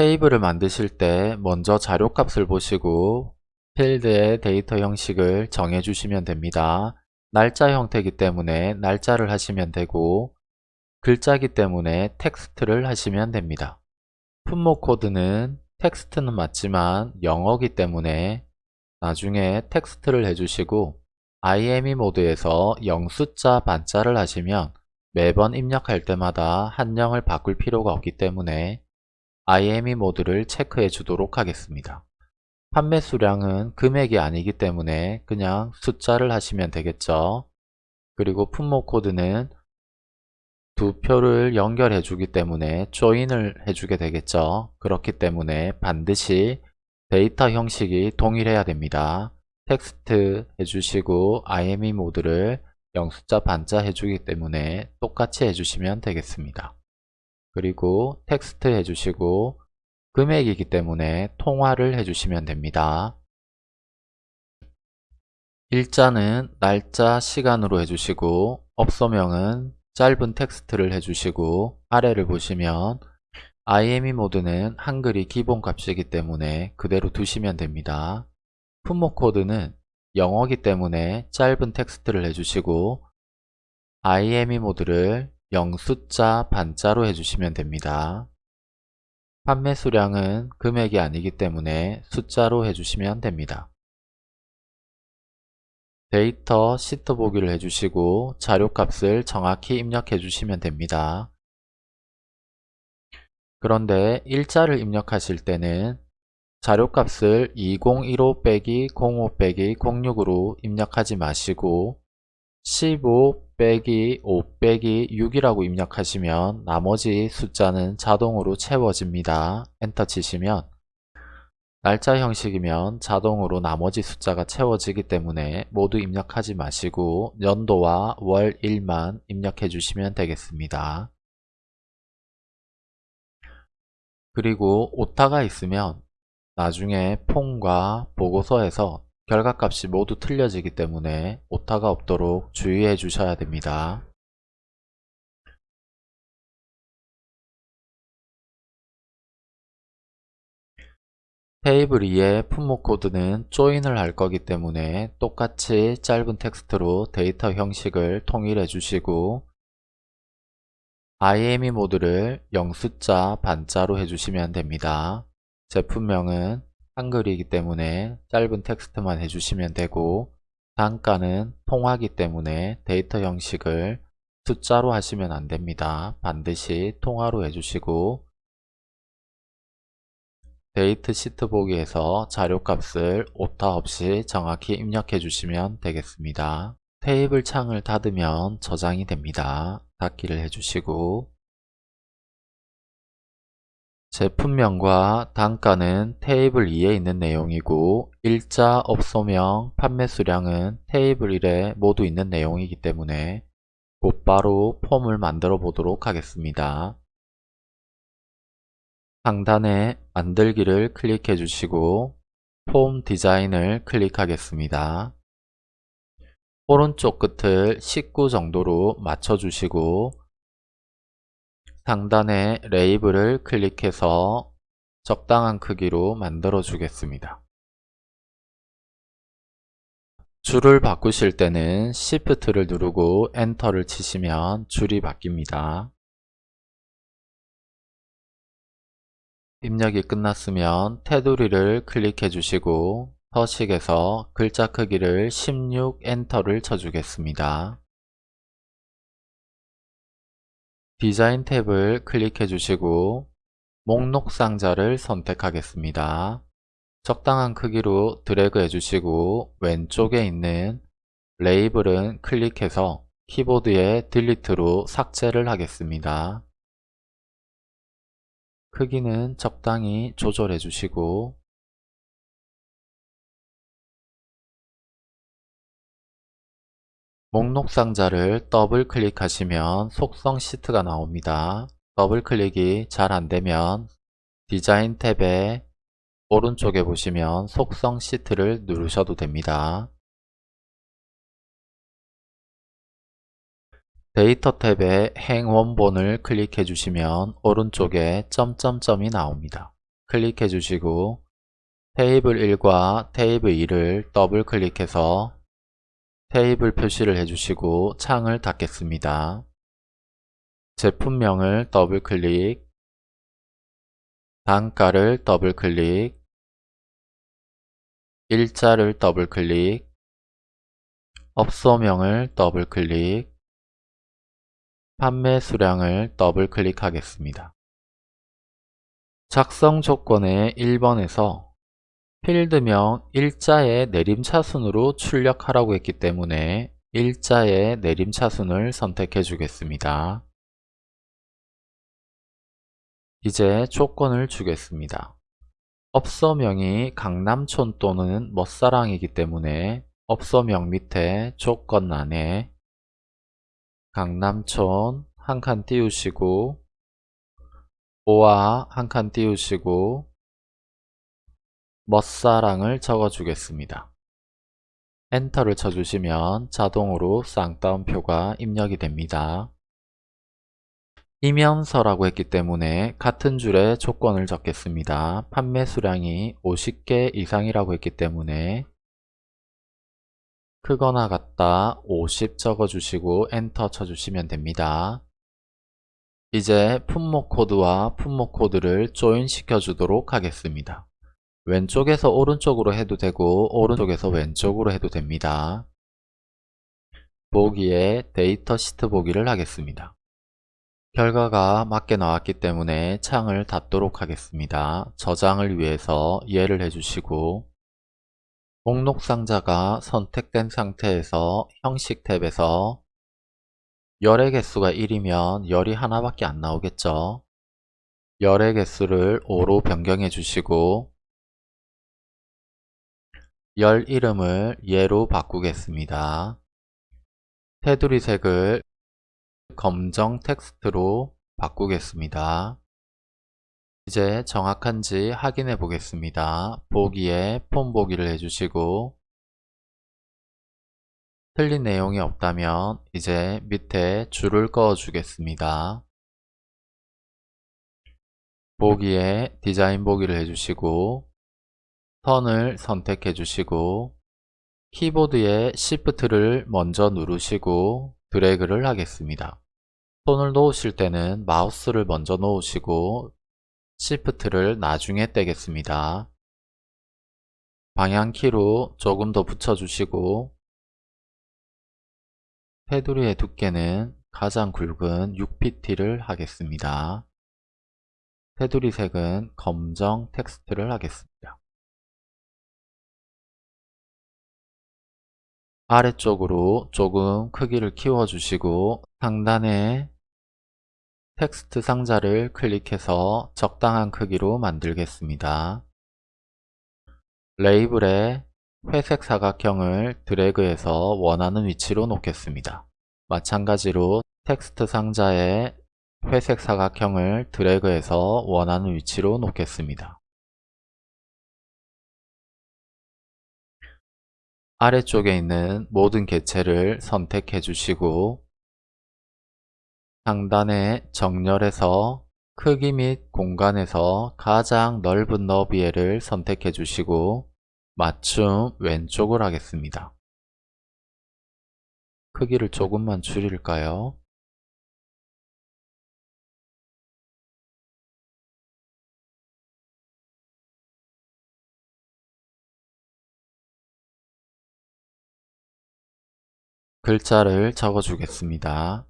테이블을 만드실 때 먼저 자료값을 보시고 필드의 데이터 형식을 정해 주시면 됩니다. 날짜 형태이기 때문에 날짜를 하시면 되고 글자기 때문에 텍스트를 하시면 됩니다. 품목 코드는 텍스트는 맞지만 영어기 때문에 나중에 텍스트를 해주시고 IME 모드에서 영숫자 반자를 하시면 매번 입력할 때마다 한영을 바꿀 필요가 없기 때문에 IME 모드를 체크해 주도록 하겠습니다. 판매 수량은 금액이 아니기 때문에 그냥 숫자를 하시면 되겠죠. 그리고 품목 코드는 두 표를 연결해 주기 때문에 조인을 해주게 되겠죠. 그렇기 때문에 반드시 데이터 형식이 동일해야 됩니다. 텍스트 해주시고 IME 모드를 영숫자 반자 해주기 때문에 똑같이 해주시면 되겠습니다. 그리고 텍스트 해주시고 금액이기 때문에 통화를 해주시면 됩니다. 일자는 날짜, 시간으로 해주시고 업소명은 짧은 텍스트를 해주시고 아래를 보시면 IME 모드는 한글이 기본값이기 때문에 그대로 두시면 됩니다. 품목 코드는 영어기 때문에 짧은 텍스트를 해주시고 IME 모드를 영숫자 반자로 해주시면 됩니다. 판매 수량은 금액이 아니기 때문에 숫자로 해주시면 됩니다. 데이터 시트 보기를 해주시고 자료값을 정확히 입력해 주시면 됩니다. 그런데 일자를 입력하실 때는 자료값을 2015 빼기 05 빼기 06으로 입력하지 마시고 15 빼기 5 빼기 6이라고 입력하시면 나머지 숫자는 자동으로 채워집니다. 엔터 치시면 날짜 형식이면 자동으로 나머지 숫자가 채워지기 때문에 모두 입력하지 마시고 연도와 월, 일만 입력해 주시면 되겠습니다. 그리고 오타가 있으면 나중에 폼과 보고서에서 결과값이 모두 틀려지기 때문에 오타가 없도록 주의해 주셔야 됩니다. 테이블 2의 품목 코드는 조인을 할 거기 때문에 똑같이 짧은 텍스트로 데이터 형식을 통일해 주시고 IME 모드를 영숫자 반자로 해주시면 됩니다. 제품명은 한글이기 때문에 짧은 텍스트만 해주시면 되고 단가는 통화기 때문에 데이터 형식을 숫자로 하시면 안됩니다. 반드시 통화로 해주시고 데이터 시트 보기에서 자료값을 오타 없이 정확히 입력해 주시면 되겠습니다. 테이블 창을 닫으면 저장이 됩니다. 닫기를 해주시고 제품명과 단가는 테이블 2에 있는 내용이고 일자, 업소명, 판매 수량은 테이블 1에 모두 있는 내용이기 때문에 곧바로 폼을 만들어 보도록 하겠습니다. 상단에 만들기를 클릭해 주시고 폼 디자인을 클릭하겠습니다. 오른쪽 끝을 19 정도로 맞춰 주시고 상단에 레이블을 클릭해서 적당한 크기로 만들어 주겠습니다. 줄을 바꾸실 때는 Shift를 누르고 엔터를 치시면 줄이 바뀝니다. 입력이 끝났으면 테두리를 클릭해 주시고 서식에서 글자 크기를 16 엔터를 쳐주겠습니다. 디자인 탭을 클릭해 주시고 목록 상자를 선택하겠습니다. 적당한 크기로 드래그 해주시고 왼쪽에 있는 레이블은 클릭해서 키보드에 Delete로 삭제를 하겠습니다. 크기는 적당히 조절해 주시고 목록 상자를 더블 클릭하시면 속성 시트가 나옵니다. 더블 클릭이 잘 안되면 디자인 탭에 오른쪽에 보시면 속성 시트를 누르셔도 됩니다. 데이터 탭에 행 원본을 클릭해 주시면 오른쪽에 점점점이 나옵니다. 클릭해 주시고 테이블 1과 테이블 2를 더블 클릭해서 테이블 표시를 해주시고 창을 닫겠습니다. 제품명을 더블 클릭 단가를 더블 클릭 일자를 더블 클릭 업소명을 더블 클릭 판매 수량을 더블 클릭하겠습니다. 작성 조건의 1번에서 필드명 일자의 내림차순으로 출력하라고 했기 때문에 일자의 내림차순을 선택해 주겠습니다. 이제 조건을 주겠습니다. 업소명이 강남촌 또는 멋사랑이기 때문에 업소명 밑에 조건란에 강남촌 한 칸 띄우시고 오와 한칸 띄우시고 멋사랑을 적어주겠습니다. 엔터를 쳐주시면 자동으로 쌍따옴표가 입력이 됩니다. 이면서라고 했기 때문에 같은 줄에 조건을 적겠습니다. 판매 수량이 50개 이상이라고 했기 때문에 크거나 같다 50 적어주시고 엔터 쳐주시면 됩니다. 이제 품목 코드와 품목 코드를 조인 시켜 주도록 하겠습니다. 왼쪽에서 오른쪽으로 해도 되고 오른쪽에서 왼쪽으로 해도 됩니다. 보기에 데이터 시트 보기를 하겠습니다. 결과가 맞게 나왔기 때문에 창을 닫도록 하겠습니다. 저장을 위해서 예를 해주시고 목록 상자가 선택된 상태에서 형식 탭에서 열의 개수가 1이면 열이 하나밖에 안 나오겠죠. 열의 개수를 5로 변경해 주시고 열 이름을 예로 바꾸겠습니다. 테두리 색을 검정 텍스트로 바꾸겠습니다. 이제 정확한지 확인해 보겠습니다. 보기에 폼 보기를 해주시고 틀린 내용이 없다면 이제 밑에 줄을 그어 주겠습니다. 보기에 디자인 보기를 해주시고 선을 선택해 주시고 키보드에 Shift를 먼저 누르시고 드래그를 하겠습니다. 손을 놓으실 때는 마우스를 먼저 놓으시고 Shift를 나중에 떼겠습니다. 방향키로 조금 더 붙여주시고 테두리의 두께는 가장 굵은 6pt를 하겠습니다. 테두리 색은 검정 텍스트를 하겠습니다. 아래쪽으로 조금 크기를 키워주시고 상단에 텍스트 상자를 클릭해서 적당한 크기로 만들겠습니다. 레이블에 회색 사각형을 드래그해서 원하는 위치로 놓겠습니다. 마찬가지로 텍스트 상자에 회색 사각형을 드래그해서 원하는 위치로 놓겠습니다. 아래쪽에 있는 모든 개체를 선택해 주시고 상단에 정렬해서 크기 및 공간에서 가장 넓은 너비에를 선택해 주시고 맞춤 왼쪽을 하겠습니다. 크기를 조금만 줄일까요? 글자를 적어 주겠습니다.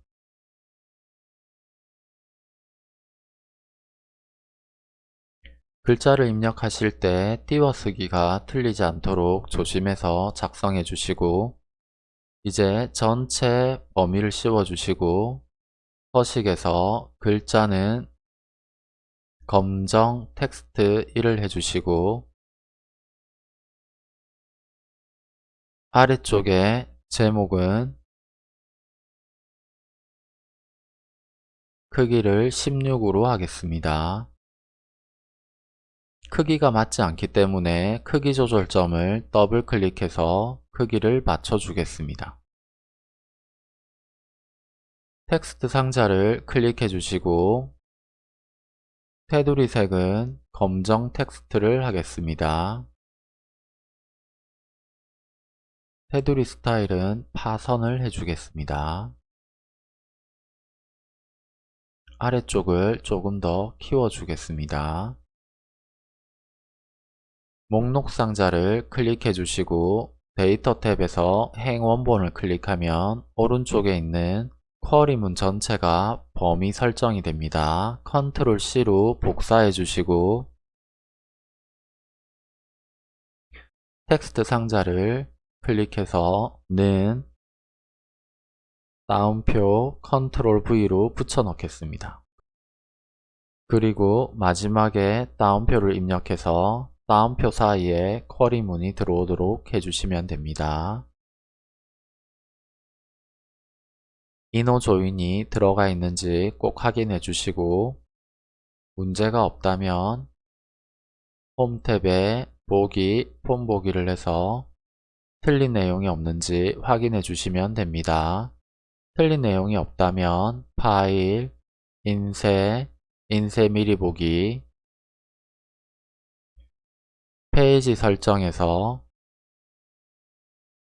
글자를 입력하실 때 띄워쓰기가 틀리지 않도록 조심해서 작성해 주시고 이제 전체 범위를 씌워 주시고 서식에서 글자는 검정 텍스트 1을 해주시고 아래쪽에 제목은 크기를 16으로 하겠습니다. 크기가 맞지 않기 때문에 크기 조절점을 더블 클릭해서 크기를 맞춰 주겠습니다. 텍스트 상자를 클릭해 주시고 테두리 색은 검정 텍스트를 하겠습니다. 테두리 스타일은 파선을 해주겠습니다. 아래쪽을 조금 더 키워주겠습니다. 목록 상자를 클릭해 주시고 데이터 탭에서 행 원본을 클릭하면 오른쪽에 있는 쿼리문 전체가 범위 설정이 됩니다. 컨트롤 C로 복사해 주시고 텍스트 상자를 클릭해서 는 다운표 컨트롤 V로 붙여 넣겠습니다. 그리고 마지막에 다운표를 입력해서 다운표 사이에 쿼리 문이 들어오도록 해주시면 됩니다. 인호 조인이 들어가 있는지 꼭 확인해 주시고 문제가 없다면 홈 탭에 보기, 폼 보기를 해서 틀린 내용이 없는지 확인해 주시면 됩니다. 틀린 내용이 없다면 파일, 인쇄, 인쇄 미리 보기, 페이지 설정에서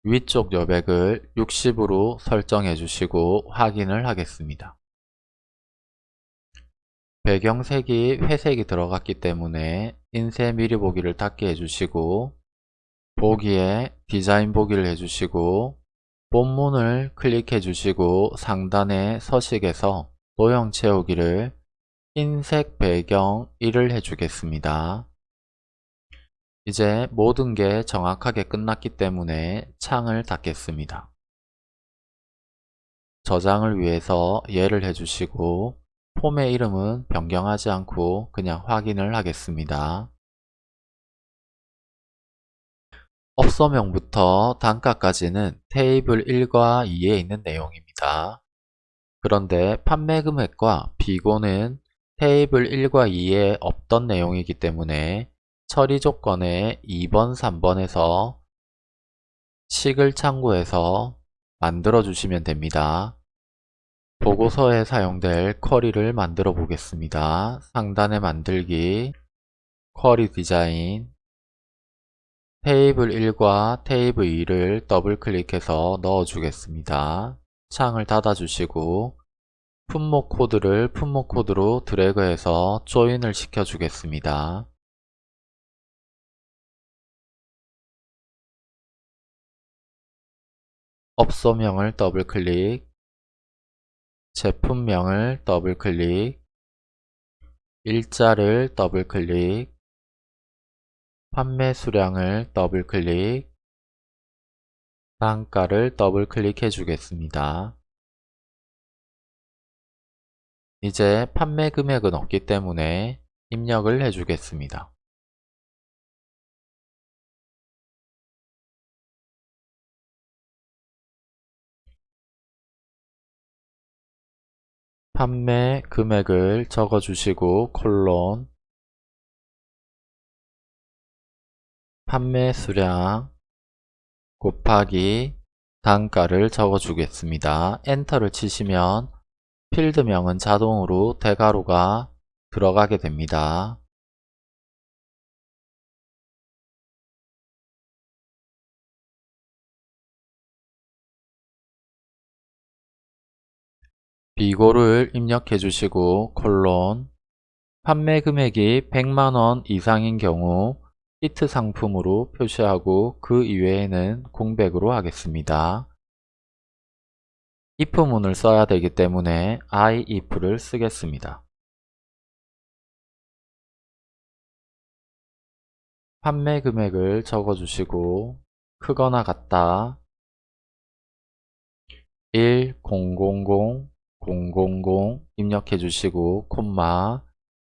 위쪽 여백을 60으로 설정해 주시고 확인을 하겠습니다. 배경색이 회색이 들어갔기 때문에 인쇄 미리 보기를 닫게 해주시고 보기에 디자인 보기를 해주시고 본문을 클릭해 주시고 상단의 서식에서 도형 채우기를 흰색 배경 1을 해주겠습니다. 이제 모든 게 정확하게 끝났기 때문에 창을 닫겠습니다. 저장을 위해서 예를 해주시고 폼의 이름은 변경하지 않고 그냥 확인을 하겠습니다. 업소명부터 단가까지는 테이블 1과 2에 있는 내용입니다. 그런데 판매 금액과 비고는 테이블 1과 2에 없던 내용이기 때문에 처리 조건에 2번, 3번에서 식을 참고해서 만들어 주시면 됩니다. 보고서에 사용될 쿼리를 만들어 보겠습니다. 상단에 만들기, 쿼리 디자인, 테이블 1과 테이블 2를 더블 클릭해서 넣어 주겠습니다. 창을 닫아 주시고 품목 코드를 품목 코드로 드래그해서 join을 시켜 주겠습니다. 업소명을 더블클릭, 제품명을 더블클릭, 일자를 더블클릭, 판매 수량을 더블클릭, 단가를 더블클릭해 주겠습니다. 이제 판매 금액은 없기 때문에 입력을 해 주겠습니다. 판매 금액을 적어주시고 콜론 판매 수량 곱하기 단가를 적어주겠습니다. 엔터를 치시면 필드명은 자동으로 대괄호가 들어가게 됩니다. 비고를 입력해 주시고 콜론 판매 금액이 100만원 이상인 경우 히트 상품으로 표시하고 그 이외에는 공백으로 하겠습니다. if문을 써야 되기 때문에 if를 쓰겠습니다. 판매 금액을 적어주시고 크거나 같다 1000 000 입력해 주시고 콤마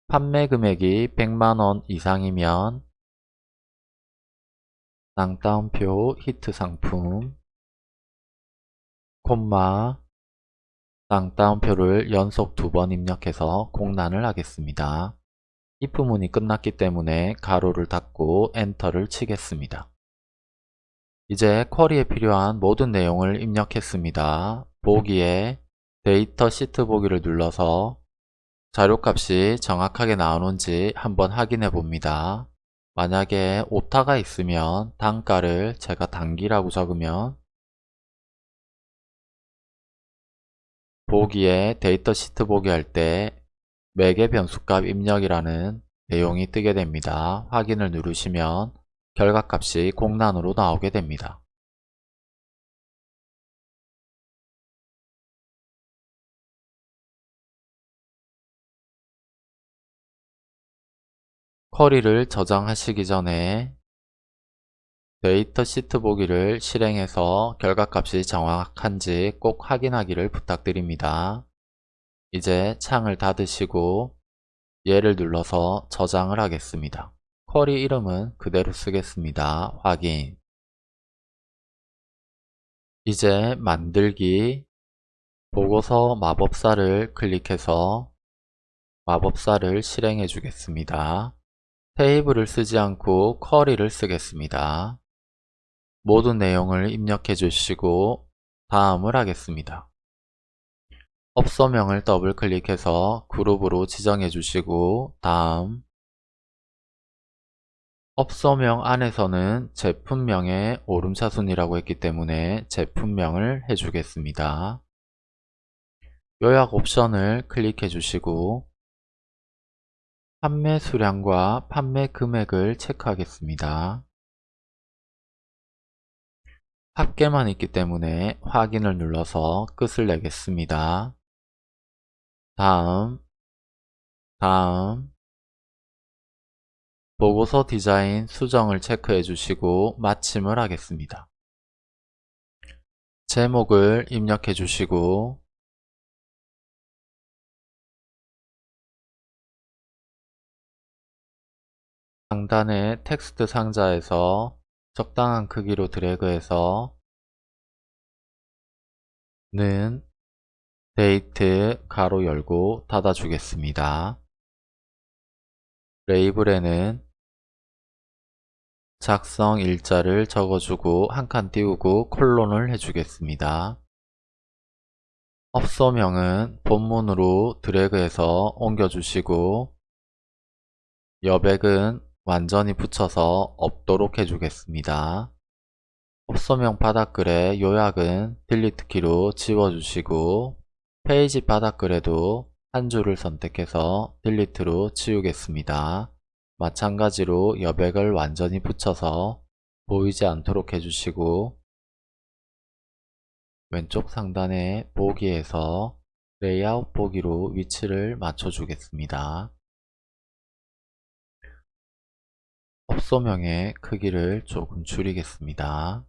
판매 금액이 100만원 이상이면 쌍따옴표 히트 상품 콤마 쌍따옴표를 연속 두 번 입력해서 공란을 하겠습니다. if문이 끝났기 때문에 가로를 닫고 엔터를 치겠습니다. 이제 쿼리에 필요한 모든 내용을 입력했습니다. 보기에 데이터 시트 보기를 눌러서 자료값이 정확하게 나오는지 한번 확인해 봅니다. 만약에 오타가 있으면 단가를 제가 단기라고 적으면 보기에 데이터 시트 보기 할 때 매개 변수값 입력이라는 내용이 뜨게 됩니다. 확인을 누르시면 결과값이 공란으로 나오게 됩니다. 쿼리를 저장하시기 전에 데이터 시트 보기를 실행해서 결과값이 정확한지 꼭 확인하기를 부탁드립니다. 이제 창을 닫으시고 얘를 눌러서 저장을 하겠습니다. 쿼리 이름은 그대로 쓰겠습니다. 확인 이제 만들기 보고서 마법사를 클릭해서 마법사를 실행해 주겠습니다. 테이블을 쓰지 않고 쿼리를 쓰겠습니다. 모든 내용을 입력해 주시고 다음을 하겠습니다. 업소명을 더블 클릭해서 그룹으로 지정해 주시고 다음 업소명 안에서는 제품명의 오름차순이라고 했기 때문에 제품명을 해주겠습니다. 요약 옵션을 클릭해 주시고 판매 수량과 판매 금액을 체크하겠습니다. 합계만 있기 때문에 확인을 눌러서 끝을 내겠습니다. 다음, 다음, 보고서 디자인 수정을 체크해 주시고 마침을 하겠습니다. 제목을 입력해 주시고 상단의 텍스트 상자에서 적당한 크기로 드래그해서 는 데이트 가로 열고 닫아 주겠습니다. 레이블에는 작성 일자를 적어주고 한 칸 띄우고 콜론을 해주겠습니다. 업소명은 본문으로 드래그해서 옮겨주시고 여백은 완전히 붙여서 없도록 해주겠습니다. 업소명 바닥글의 요약은 delete 키로 지워주시고 페이지 바닥글에도 한 줄을 선택해서 delete로 지우겠습니다. 마찬가지로 여백을 완전히 붙여서 보이지 않도록 해주시고 왼쪽 상단의 보기에서 레이아웃 보기로 위치를 맞춰주겠습니다. 업소명의 크기를 조금 줄이겠습니다.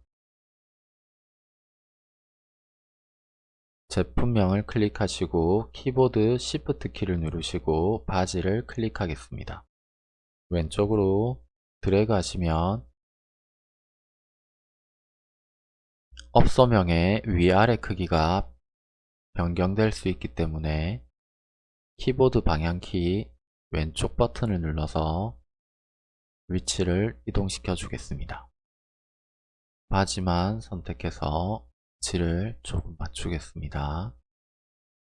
제품명을 클릭하시고 키보드 Shift 키를 누르시고 바지를 클릭하겠습니다. 왼쪽으로 드래그 하시면 업소명의 위아래 크기가 변경될 수 있기 때문에 키보드 방향키 왼쪽 버튼을 눌러서 위치를 이동시켜 주겠습니다. 바지만 선택해서 위치를 조금 맞추겠습니다.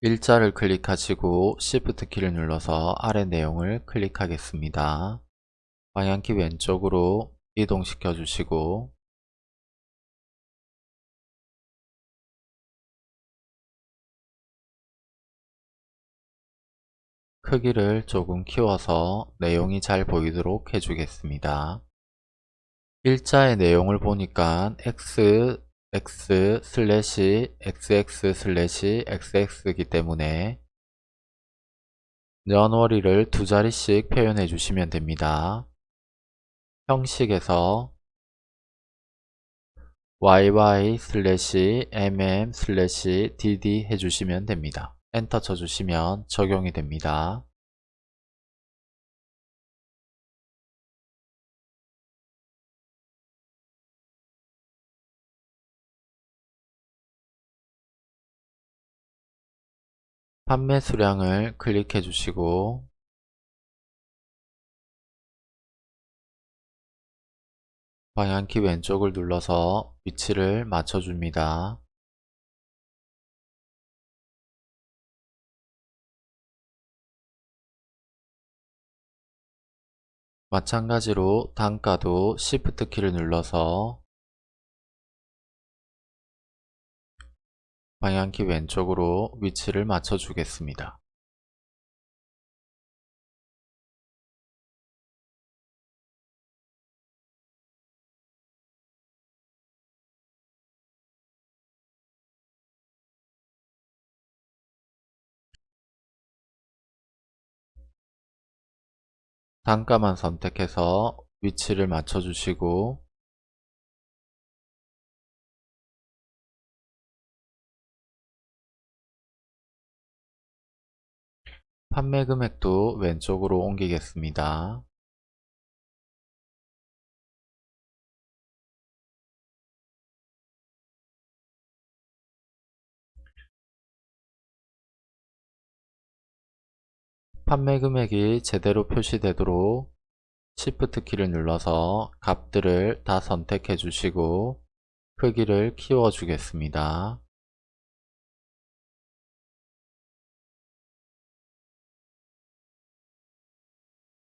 일자를 클릭하시고 Shift 키를 눌러서 아래 내용을 클릭하겠습니다. 방향키 왼쪽으로 이동시켜 주시고 크기를 조금 키워서 내용이 잘 보이도록 해주겠습니다. 일자의 내용을 보니까 x x 슬래시 xx 슬래시 xx이기 때문에 년월일을 두 자리씩 표현해 주시면 됩니다. 형식에서 yy 슬래시 mm 슬래시 dd 해주시면 됩니다. 엔터 쳐주시면 적용이 됩니다. 판매 수량을 클릭해 주시고 방향키 왼쪽을 눌러서 위치를 맞춰줍니다. 마찬가지로 단가도 Shift 키를 눌러서 방향키 왼쪽으로 위치를 맞춰 주겠습니다. 단가만 선택해서 위치를 맞춰 주시고 판매 금액도 왼쪽으로 옮기겠습니다. 판매 금액이 제대로 표시되도록 Shift 키를 눌러서 값들을 다 선택해 주시고 크기를 키워 주겠습니다.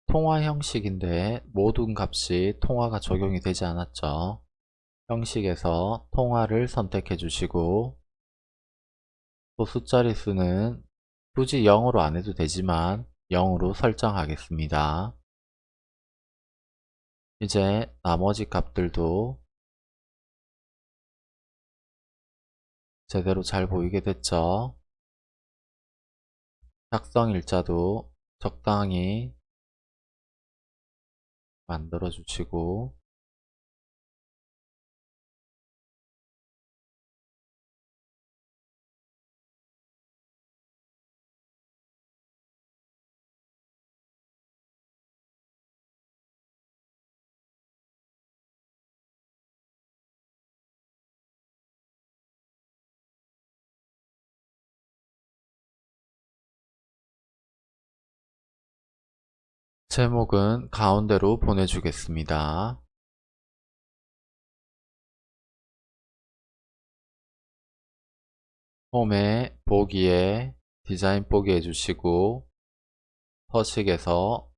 통화 형식인데 모든 값이 통화가 적용이 되지 않았죠. 형식에서 통화를 선택해 주시고 또 숫자리 수는 굳이 0으로 안 해도 되지만 0으로 설정하겠습니다. 이제 나머지 값들도 제대로 잘 보이게 됐죠. 작성 일자도 적당히 만들어 주시고 제목은 가운데로 보내주겠습니다. 홈에 보기에 디자인 보기 해주시고 서식에서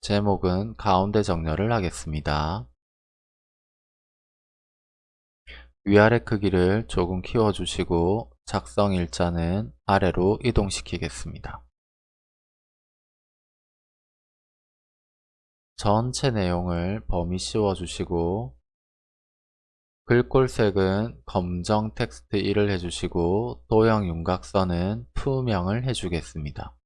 제목은 가운데 정렬을 하겠습니다. 위아래 크기를 조금 키워주시고 작성 일자는 아래로 이동시키겠습니다. 전체 내용을 범위 씌워주시고 글꼴색은 검정 텍스트 1을 해주시고 도형 윤곽선은 투명을 해주겠습니다.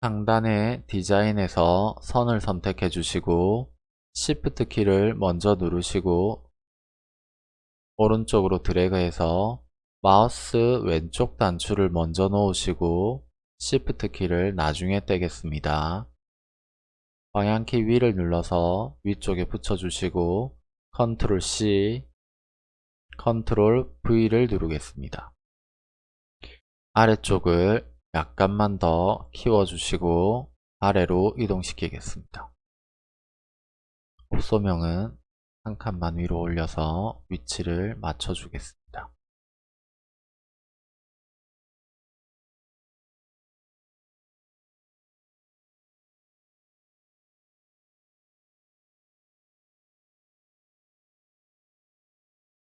상단의 디자인에서 선을 선택해 주시고 Shift 키를 먼저 누르시고 오른쪽으로 드래그해서 마우스 왼쪽 단추를 먼저 놓으시고 Shift 키를 나중에 떼겠습니다. 방향키 위를 눌러서 위쪽에 붙여주시고 Ctrl C, Ctrl V를 누르겠습니다. 아래쪽을 약간만 더 키워주시고 아래로 이동시키겠습니다. 옵소명은 한 칸만 위로 올려서 위치를 맞춰주겠습니다.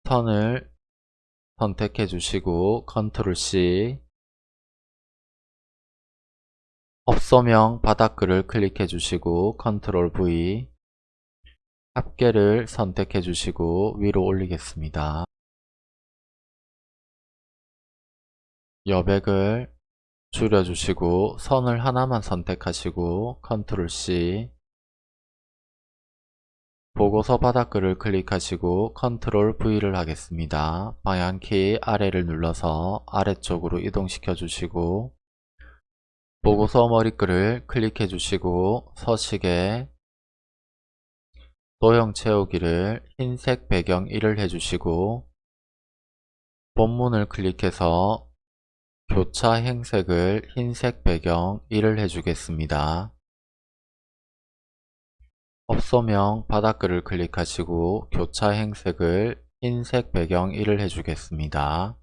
선을 선택해 주시고 컨트롤 C 업소명 바닥글을 클릭해 주시고 컨트롤 V 합계를 선택해 주시고 위로 올리겠습니다. 여백을 줄여주시고 선을 하나만 선택하시고 컨트롤 C 보고서 바닥글을 클릭하시고 컨트롤 V를 하겠습니다. 방향키 아래를 눌러서 아래쪽으로 이동시켜 주시고 보고서 머리글을 클릭해 주시고 서식에 도형 채우기를 흰색 배경 1을 해주시고 본문을 클릭해서 교차 행색을 흰색 배경 1을 해주겠습니다. 업소명 바닥글을 클릭하시고 교차 행색을 흰색 배경 1을 해주겠습니다.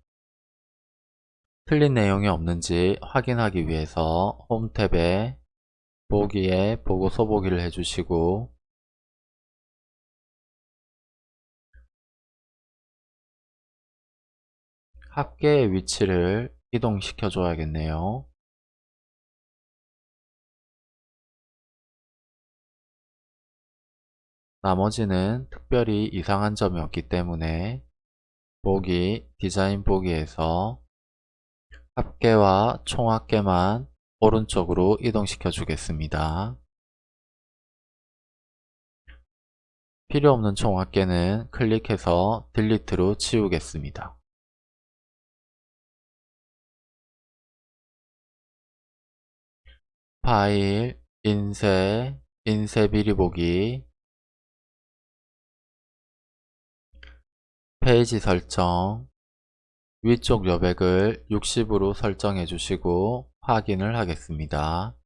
틀린 내용이 없는지 확인하기 위해서 홈 탭에 보기에 보고서 보기를 해주시고 합계의 위치를 이동시켜 줘야겠네요. 나머지는 특별히 이상한 점이 없기 때문에 보기, 디자인 보기에서 합계와 총합계만 오른쪽으로 이동시켜 주겠습니다. 필요 없는 총합계는 클릭해서 딜리트로 치우겠습니다. 파일, 인쇄, 인쇄 비리 보기, 페이지 설정, 위쪽 여백을 60으로 설정해 주시고 확인을 하겠습니다.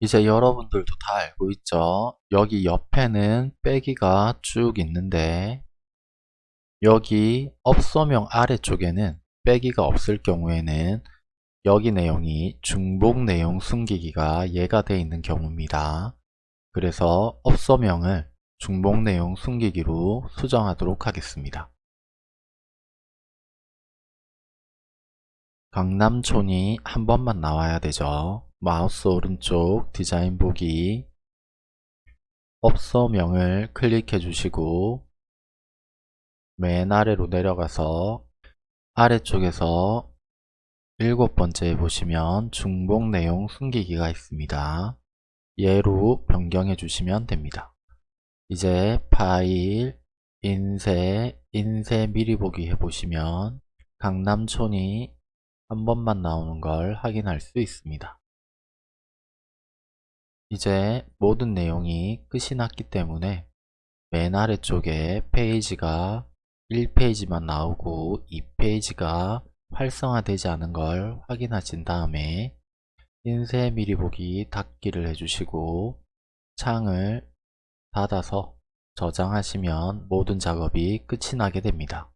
이제 여러분들도 다 알고 있죠? 여기 옆에는 빼기가 쭉 있는데 여기 업소명 아래쪽에는 빼기가 없을 경우에는 여기 내용이 중복 내용 숨기기가 예가 되어 있는 경우입니다. 그래서 업소명을 중복 내용 숨기기로 수정하도록 하겠습니다. 강남촌이 한 번만 나와야 되죠. 마우스 오른쪽 디자인 보기 업소명을 클릭해 주시고 맨 아래로 내려가서 아래쪽에서 일곱 번째에 보시면 중복 내용 숨기기가 있습니다. 예로 변경해 주시면 됩니다. 이제 파일, 인쇄, 인쇄 미리 보기 해보시면 강남촌이 한 번만 나오는 걸 확인할 수 있습니다. 이제 모든 내용이 끝이 났기 때문에 맨 아래쪽에 페이지가 1페이지만 나오고 2페이지가 활성화되지 않은 걸 확인하신 다음에 인쇄 미리 보기 닫기를 해주시고 창을 닫아서 저장하시면 모든 작업이 끝이 나게 됩니다.